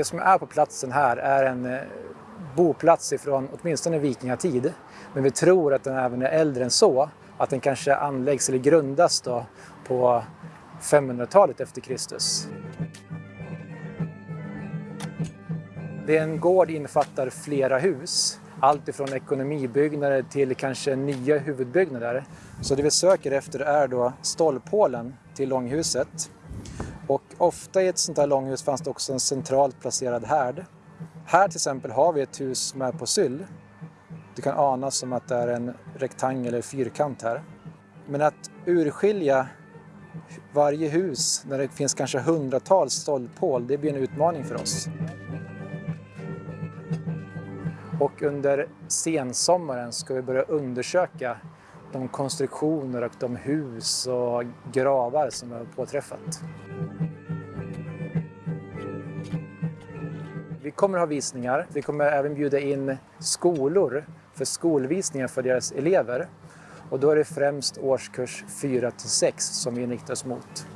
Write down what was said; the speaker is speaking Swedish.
Det som är på platsen här är en eh, boplats ifrån åtminstone vikingatid. Men vi tror att den även är äldre än så. Att den kanske anläggs eller grundas då på 500-talet efter Kristus. Det är en gård innefattar flera hus. Allt ifrån ekonomibyggnader till kanske nya huvudbyggnader. Så det vi söker efter är då stolphålen till långhuset. Och ofta i ett sånt här långhus fanns det också en centralt placerad härd. Här till exempel har vi ett hus som är på syll. Det kan anas som att det är en rektangel eller fyrkant här. Men att urskilja varje hus när det finns kanske hundratals stolphål, det blir en utmaning för oss. Och under sensommaren ska vi börja undersöka de konstruktioner och de hus och gravar som vi har påträffat. Vi kommer ha visningar. Vi kommer även bjuda in skolor för skolvisningar för deras elever. Och då är det främst årskurs 4 till 6 som vi inriktar oss mot.